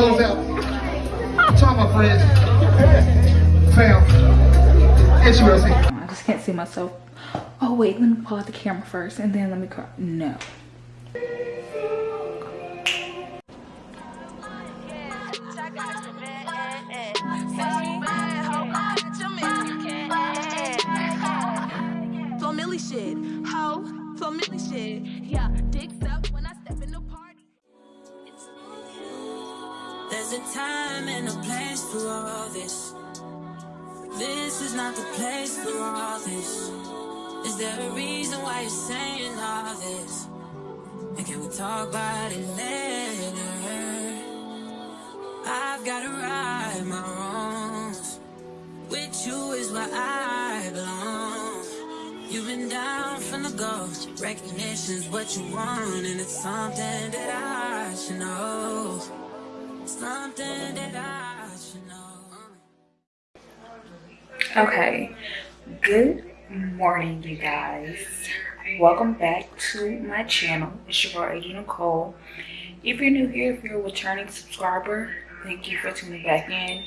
close out. My friends. Fam. I just can't see myself. Oh wait, let me pull out the camera first and then let me cry. No. Is not the place for all this. Is there a reason why you're saying all this? And can we talk about it later? I've gotta right my wrongs. With you is where I belong. You've been down from the go. Recognition's what you want, and it's something that I should know. Something that I should know. Okay. Good morning, you guys. Welcome back to my channel. It's your girl, Adrian Nicole. If you're new here, if you're a returning subscriber, thank you for tuning back in.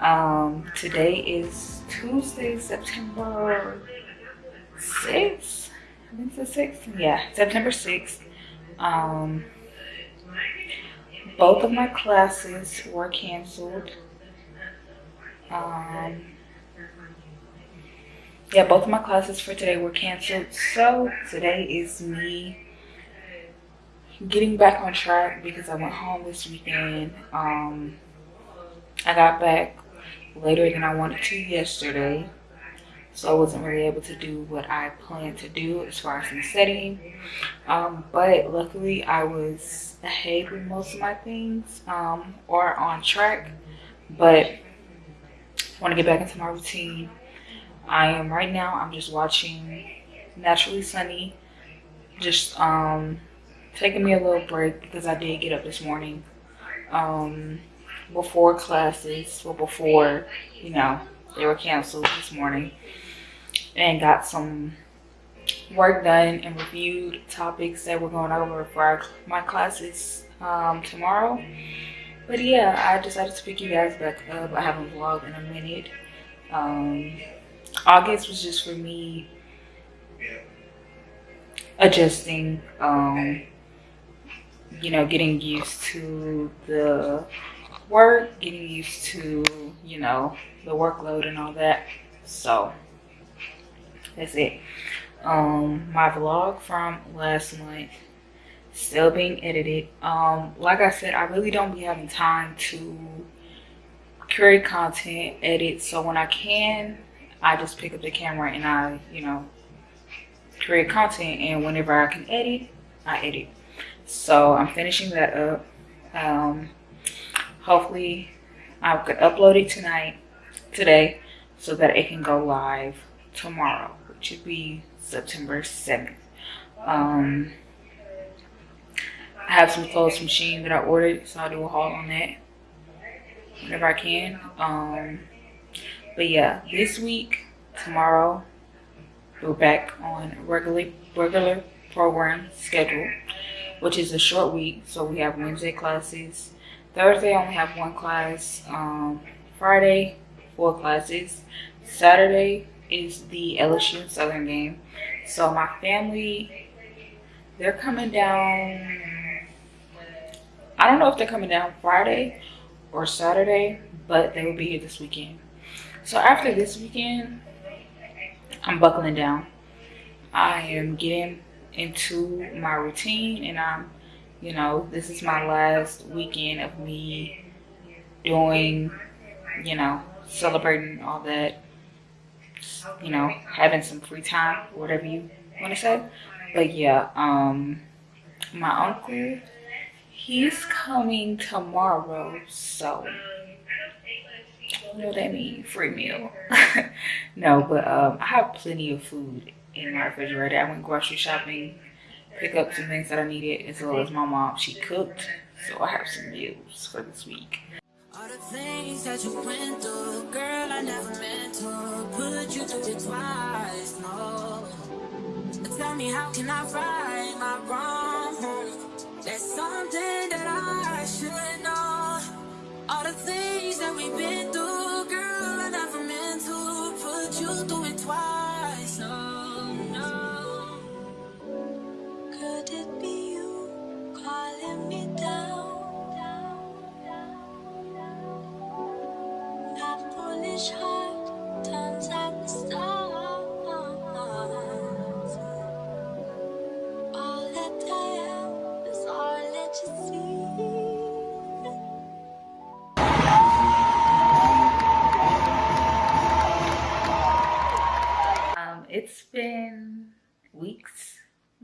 Um, today is Tuesday, September 6th. I think it's the 6th. Yeah, September 6th. Um, both of my classes were canceled. Um, yeah, both of my classes for today were canceled. So today is me getting back on track because I went home this weekend. Um, I got back later than I wanted to yesterday. So I wasn't really able to do what I planned to do as far as in studying. Um, but luckily I was ahead with most of my things um, or on track. But I want to get back into my routine. I am right now, I'm just watching Naturally Sunny. Just um, taking me a little break because I did get up this morning um, before classes or before, you know, they were canceled this morning and got some work done and reviewed topics that we're going over for our, my classes um, tomorrow. But yeah, I decided to pick you guys back up. I haven't vlogged in a minute. Um, August was just for me adjusting, um, you know, getting used to the work, getting used to, you know, the workload and all that. So that's it. Um, my vlog from last month still being edited. Um, like I said, I really don't be having time to create content, edit. So when I can, I just pick up the camera and I, you know, create content. And whenever I can edit, I edit. So I'm finishing that up. Um, hopefully I could upload it tonight, today, so that it can go live tomorrow, which would be September 7th. Um, I have some clothes from that I ordered, so I'll do a haul on that whenever I can. Um, but yeah, this week, tomorrow, we're back on regular regular program schedule, which is a short week. So we have Wednesday classes. Thursday, I only have one class. Um, Friday, four classes. Saturday is the LSU Southern game. So my family, they're coming down. I don't know if they're coming down Friday or Saturday, but they will be here this weekend. So after this weekend, I'm buckling down. I am getting into my routine and I'm, you know, this is my last weekend of me doing, you know, celebrating all that, you know, having some free time, whatever you want to say. But yeah, um, my uncle, he's coming tomorrow, so what that means? Free meal. no, but um, I have plenty of food in my refrigerator. I went grocery shopping, pick up some things that I needed, as well as my mom. She cooked, so I have some meals for this week. All the things that you went through, girl, I never meant to put you through it twice, no. Tell me, how can I my wrong? There's something that I should know. All the things that we've been through, girl, I never meant to put you through it twice.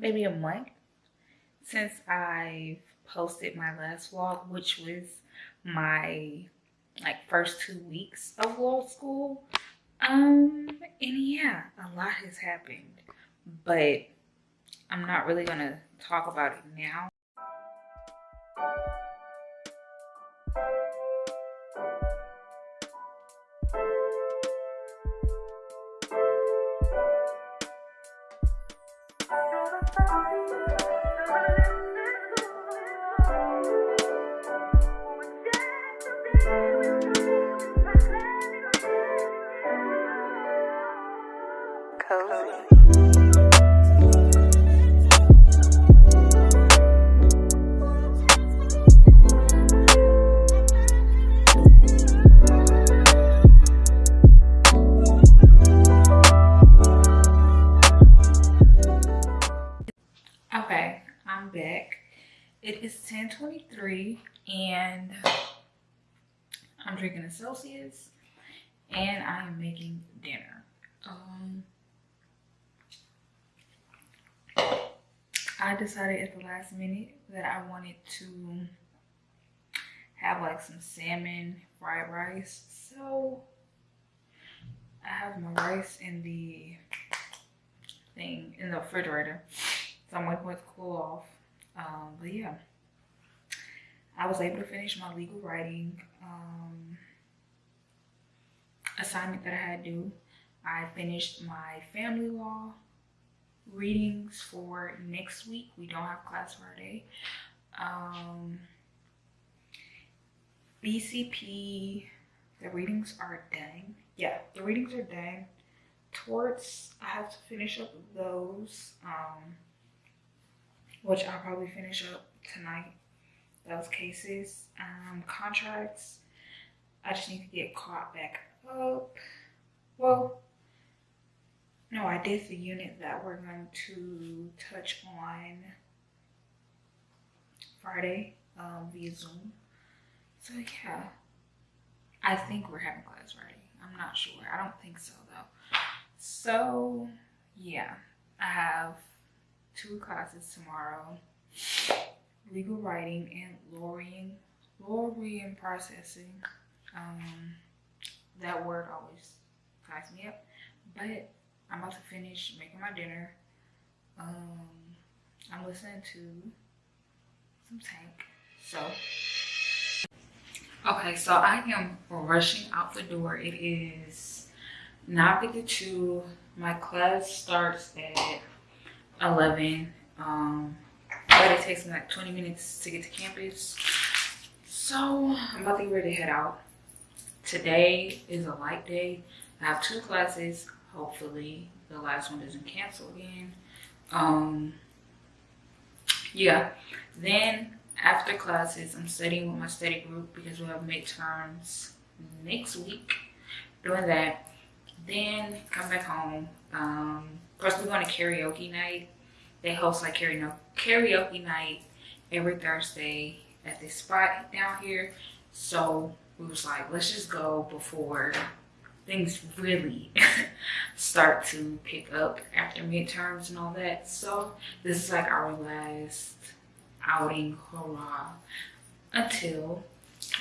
Maybe a month, since I've posted my last vlog, which was my like first two weeks of law school. Um, and yeah, a lot has happened, but I'm not really gonna talk about it now. And I'm drinking a Celsius and I am making dinner. Um, I decided at the last minute that I wanted to have like some salmon fried rice. So I have my rice in the thing in the refrigerator. So I'm it to cool off. Um, but yeah, I was able to finish my legal writing um, assignment that I had due. I finished my family law readings for next week. We don't have class Friday. Um, BCP, the readings are done. Yeah, the readings are done. Torts, I have to finish up those. Um, which I'll probably finish up tonight. Those cases, um, contracts. I just need to get caught back up. Well, no, I did the unit that we're going to touch on Friday um, via Zoom. So yeah, I think we're having class Friday. I'm not sure. I don't think so though. So yeah, I have two classes tomorrow legal writing and lawyering lawyering processing um that word always cracks me up. But i'm about to finish making my dinner. Um i'm listening to some tank so. Okay so i am rushing out the door. It is 9:52 my class starts at 11 um but it takes me like 20 minutes to get to campus. So i'm about to get ready to head out. Today is a light day. I have two classes. Hopefully the last one doesn't cancel again. Um yeah. Then after classes i'm studying with my study group because we have midterms next week. Doing that. Then come back home. Um Plus, we're going to karaoke night. They host like karaoke night every Thursday at this spot down here. So we was like, let's just go before things really start to pick up after midterms and all that. So this is like our last outing, hurrah, until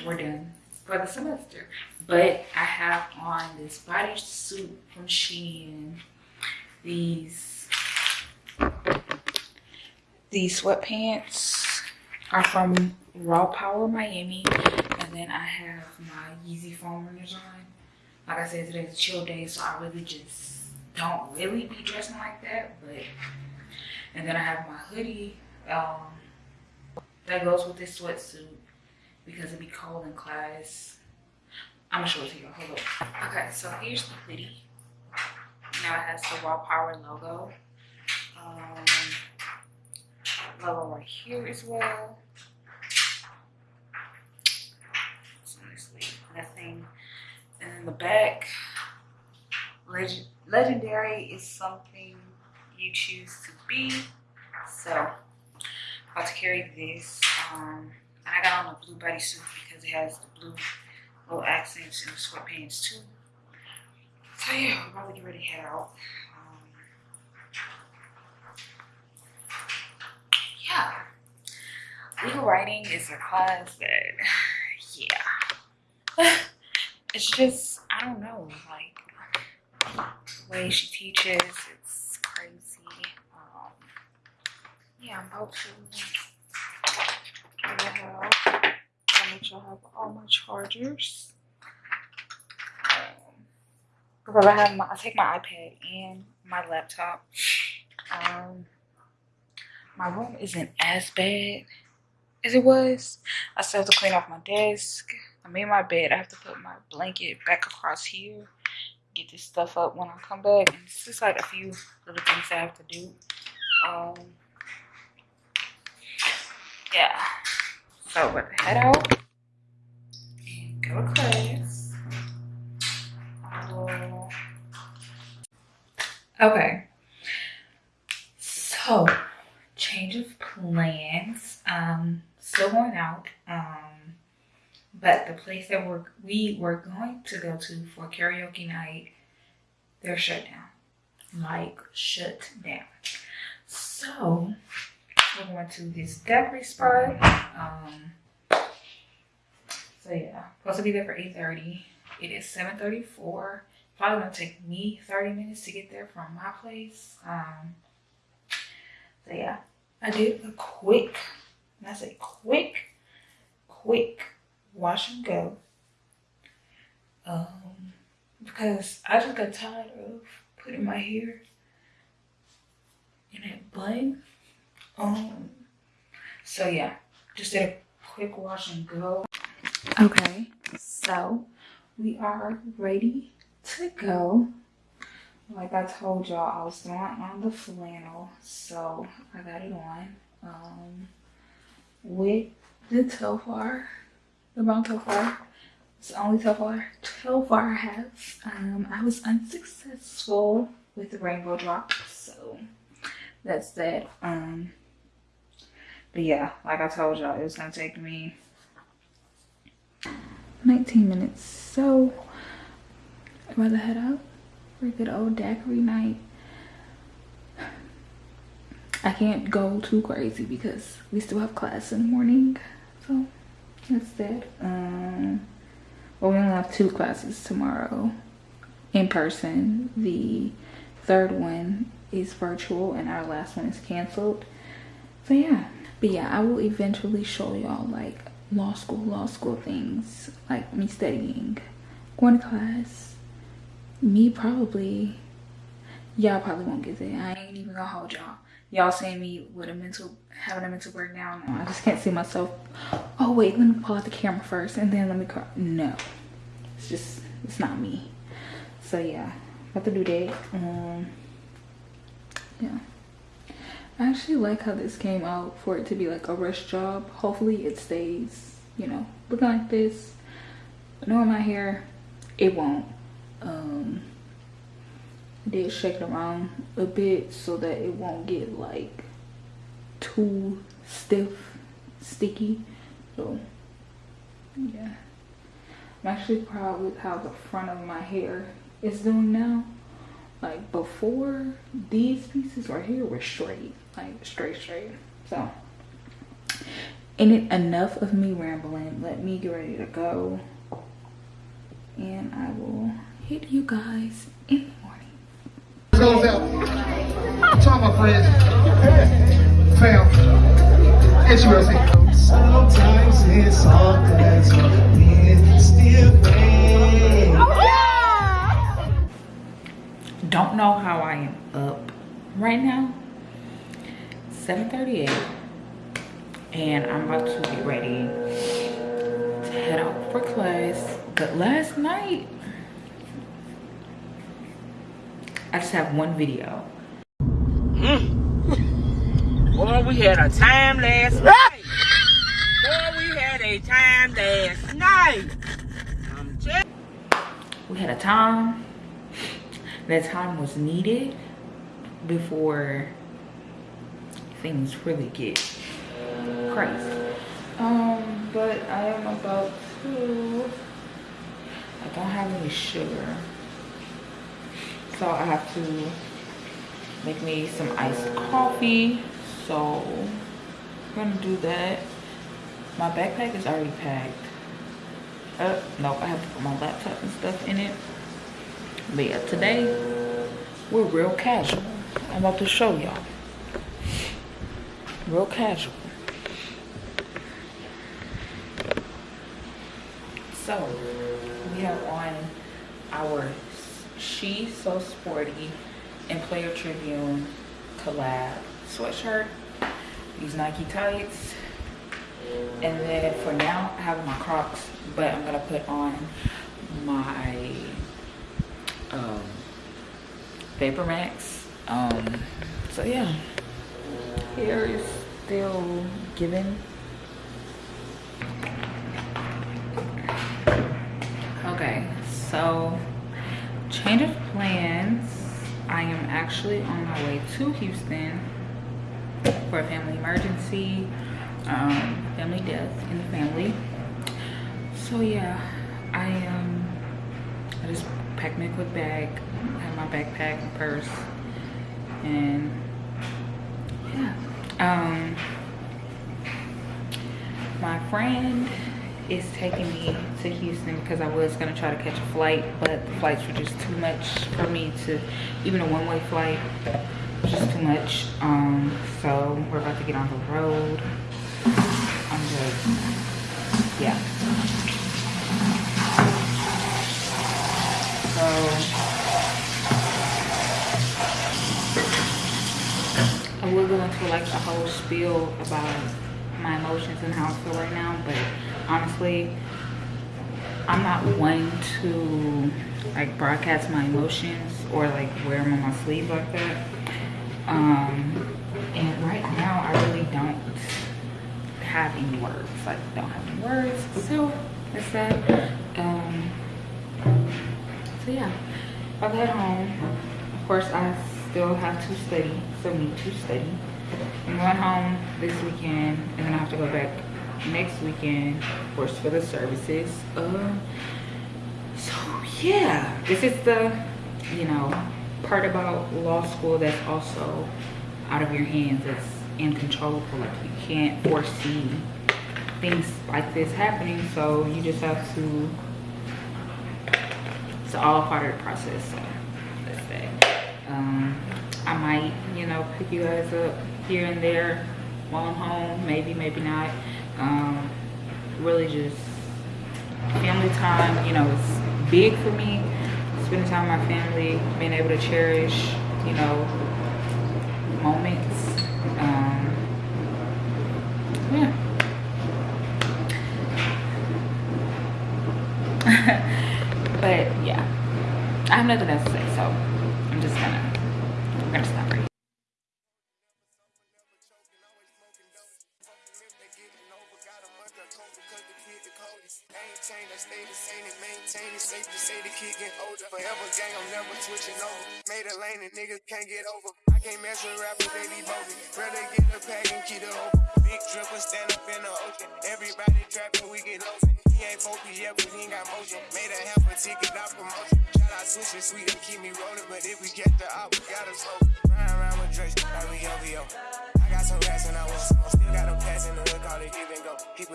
we're done for the semester. But I have on this bodysuit from Shein these these sweatpants are from Raw Power Miami, and then I have my Yeezy foam runners on. Like I said, today's a chill day, so I really just don't really be dressing like that. But and then I have my hoodie um, that goes with this sweatsuit because it be cold in class. I'm gonna show it to you. Hold up. Okay, so here's the hoodie. Now it has the Raw Power logo. Um, logo right here as well. Honestly, nothing. And then the back, legend, legendary is something you choose to be. So, about to carry this. Um, I got on a blue bodysuit because it has the blue little accents and the sweatpants too. So yeah, we're about to get ready to head out. Um, yeah. Legal writing is a class that, yeah. It's just, I don't know, like, the way she teaches, it's crazy. Um, yeah, I'm about to get hell out. Gotta make sure I have all my chargers. Um, because I have my, I take my iPad and my laptop. Um, my room isn't as bad as it was. I still have to clean off my desk. I made my bed. I have to put my blanket back across here. Get this stuff up when I come back. And it's just like a few little things I have to do. Um, yeah. So, but head out and go to class. Okay. So, change of plans. Um, still going out. Um, but the place that we're we were going to go to for karaoke night, they're shut down. Like shut down. So we're going to this daiquiri spot. Um so yeah, supposed to be there for 8:30. It is 7:34. Probably gonna take me 30 minutes to get there from my place. Um so yeah, I did a quick, I say quick, quick wash and go. Um, because I just got tired of putting my hair in that bun. Um, so yeah, just did a quick wash and go. Okay, so we are ready to go. Like I told y'all, I was throwing on the flannel, so I got it on. Um, with the Telfar the brown Telfar. It's the only Telfar, Telfar I have. Um, I was unsuccessful with the rainbow drop, so that's that. Um, but yeah, like I told y'all, it was gonna take me 19 minutes. So about to head out for a good old daiquiri night. I can't go too crazy because we still have class in the morning. So that. Um, well, we only have two classes tomorrow in person. The third one is virtual and our last one is canceled. So yeah. But yeah, I will eventually show y'all like law school, law school things. Like me studying, going to class, me probably, y'all probably won't get that. I ain't even gonna hold y'all y'all seeing me with a mental having a mental breakdown. I just can't see myself. Oh wait let me pull out the camera first and then let me cry no. It's just it's not me. So yeah about to do that. Um yeah. I actually like how this came out for it to be like a rush job. Hopefully it stays you know looking like this. Knowing my hair it won't. Um did shake it around a bit so that it won't get like too stiff sticky. So yeah. I'm actually proud with how the front of my hair is doing now. Like before these pieces right here were straight like straight straight. So it enough of me rambling? Let me get ready to go. And i will hit you guys in goes out to all my friends, fam, HUSC. Sometimes it's all that you still oh, Don't know how I am up right now. 7.38 and I'm about to get ready to head out for class. But last night i just have one video Boy, we had a time last night. Boy, we had a time last night. I'm just we had a time that time was needed before things really get crazy um but i am about to i don't have any sugar so i have to make me some iced coffee so i'm gonna do that. My backpack is already packed. Uh no i have to put my laptop and stuff in it. But yeah today we're real casual. I'm about to show y'all. Real casual. So we have on our she so sporty and player tribune collab sweatshirt these nike tights and then for now i have my crocs but i'm gonna put on my um vapor max um so yeah. Hair is still giving. Okay so change of plans. I am actually on my way to houston for a family emergency um family death in the family. So yeah i um i just packed my quick bag have my backpack and purse and yeah. Um my friend is taking me to Houston because I was gonna try to catch a flight, but the flights were just too much for me to, even a one-way flight just too much. Um, so we're about to get on the road. I'm just, yeah. So I will go into like a whole spiel about my emotions and how I feel right now, but honestly, I'm not one to like broadcast my emotions or like wear them on my sleeve like that. Um, and right now, I really don't have any words. Like, don't have any words. So that's that. Um, so yeah, I'll head home. Of course, I still have to study, so need to study. I'm going home this weekend, and then I have to go back next weekend, of course, for the services. Uh, so yeah, this is the, you know, part about law school that's also out of your hands. It's uncontrollable. Like you can't foresee things like this happening, so you just have to. It's all part of the process. So that's that. Um, I might, you know, pick you guys up here and there while I'm home. Maybe, maybe not. Um, really just family time, you know, it's big for me. Spending time with my family, being able to cherish, you know, moments. Um, yeah. but yeah, I have nothing else to say, so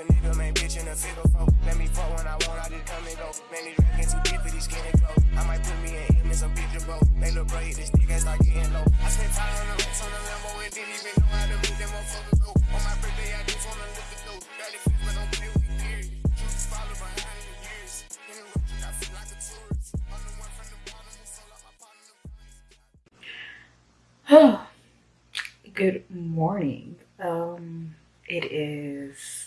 a nigga, man, bitch in a figure four. Let me fuck when I want, I just come and go. Man, these rackets too deep for these skinny clothes. I might put me in him in some picture boat. They look bro, hit this nigga start getting low. I spent time on the racks on the Lambo and didn't even know how to make them motherfuckers go. On my birthday, I just wanna lift the dough. Barely fit, but don't play with me, period. Truth follow behind in the years. I feel like a tourist. I'm the one from the bottom who sold out my partner. Good morning. Um, it is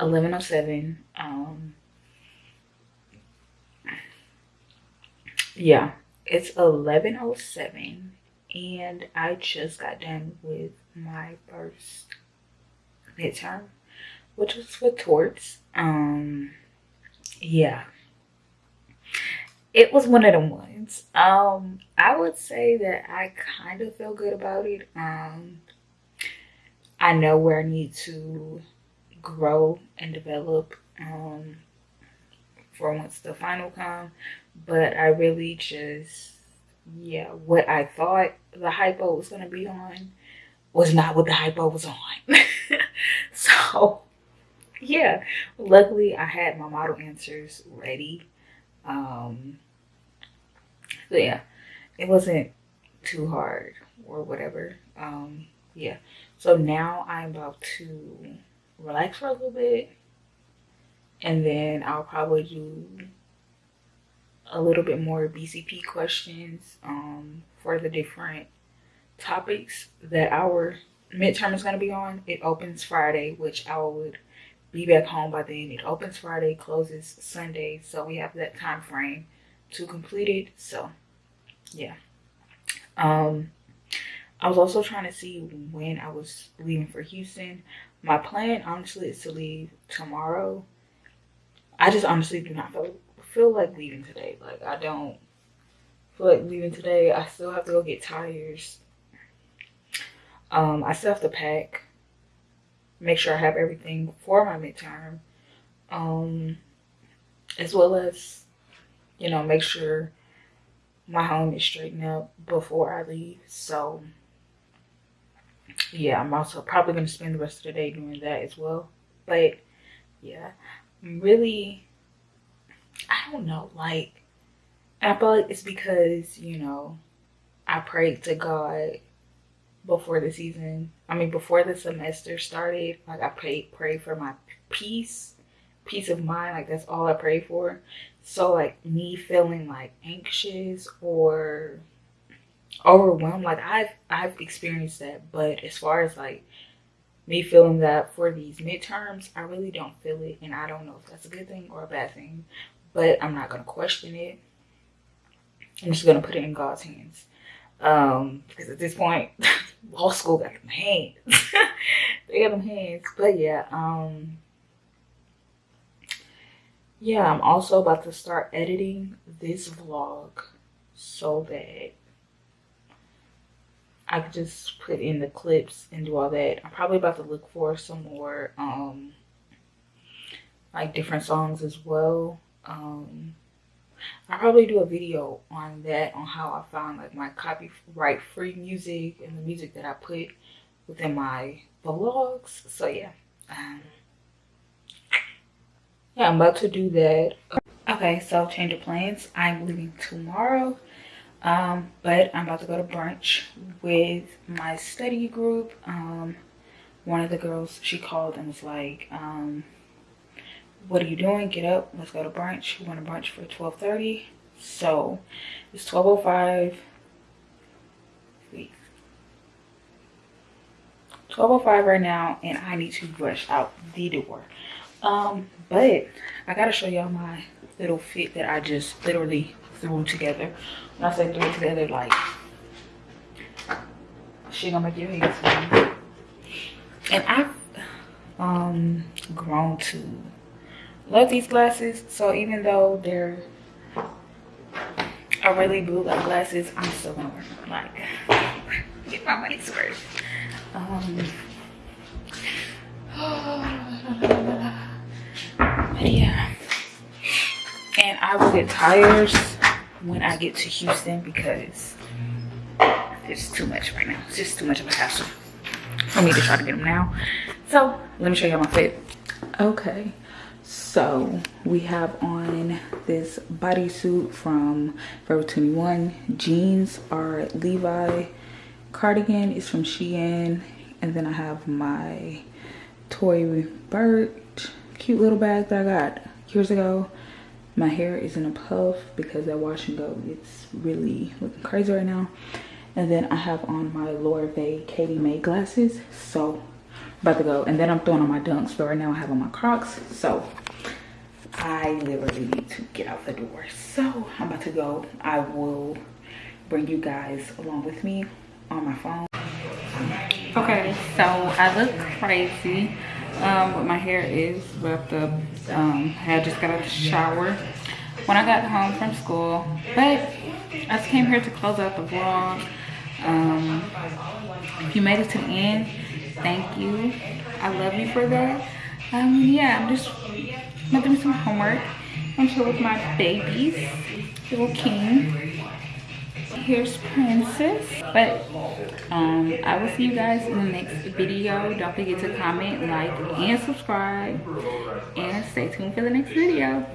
1107. Um, yeah, it's 1107 and I just got done with my first midterm, which was for torts. Um, yeah, it was one of them ones. Um, I would say that I kind of feel good about it. Um, I know where I need to grow and develop um, for once the final come, but I really just yeah, what I thought the hypo was gonna be on was not what the hypo was on. so yeah, luckily I had my model answers ready. Um, so yeah, it wasn't too hard or whatever. Um, yeah, so now I'm about to relax for a little bit and then I'll probably do a little bit more BCP questions um, for the different topics that our midterm is going to be on. It opens Friday, which I would be back home by then. It opens Friday, closes Sunday, so we have that time frame to complete it. So, yeah. Um, I was also trying to see when I was leaving for Houston. My plan, honestly, is to leave tomorrow. I just honestly do not feel feel like leaving today. Like I don't feel like leaving today. I still have to go get tires. Um, I still have to pack. Make sure I have everything for my midterm. Um, as well as, you know, make sure my home is straightened up before I leave. So yeah, I'm also probably gonna spend the rest of the day doing that as well. But yeah, I'm really I don't know, like, I feel like it's because, you know, I prayed to God before the season. I mean, before the semester started, like, I prayed, prayed for my peace, peace of mind. Like, that's all I pray for. So, like, me feeling, like, anxious or overwhelmed, like, I've, I've experienced that. But as far as, like, me feeling that for these midterms, I really don't feel it. And I don't know if that's a good thing or a bad thing but I'm not to question it. I'm just to put it in God's hands. Um, because at this point, law school got them hands. they got them hands. But yeah, um, yeah, I'm also about to start editing this vlog so that I could just put in the clips and do all that. I'm probably about to look for some more, um, like different songs as well. Um i'll probably do a video on that on how i found like my copyright free music and the music that i put within my vlogs. So yeah. Um, yeah i'm about to do that. Okay so change of plans. I'm leaving tomorrow um but i'm about to go to brunch with my study group. Um one of the girls she called and was like um what are you doing? Get up. Let's go to brunch. We want to brunch for 12:30. so it's 1205 1205 right now and i need to rush out the door. Um but i gotta show y'all my little fit that i just literally threw together. When i say threw together like she gonna make your head and i've um grown to love these glasses. So even though they're a really blue like glasses i'm still gonna wear them like get my money's worth. Um but yeah i will get tires when i get to houston because it's too much right now. It's just too much of a hassle for me to try to get them now. So let me show you my fit. Okay. So we have on this bodysuit from forever 21 jeans are levi cardigan. Is from shein. And then i have my Tory Burch cute little bag that i got years ago my hair is in a puff because that wash and go it's really looking crazy right now. And then i have on my Lorve katie may glasses. So about to go. And then i'm throwing on my dunks but right now i have on my crocs. So i literally need to get out the door. So i'm about to go. I will bring you guys along with me on my phone. Okay so i look crazy um but my hair is wrapped up um i just got out of the shower when i got home from school. But i just came here to close out the vlog. Um if you made it to the end. Thank you. I love you for that. Um yeah i'm just gonna do some homework. I'm chill with my babies little king here's princess. But um i will see you guys in the next video. Don't forget to comment like and subscribe. And stay tuned for the next video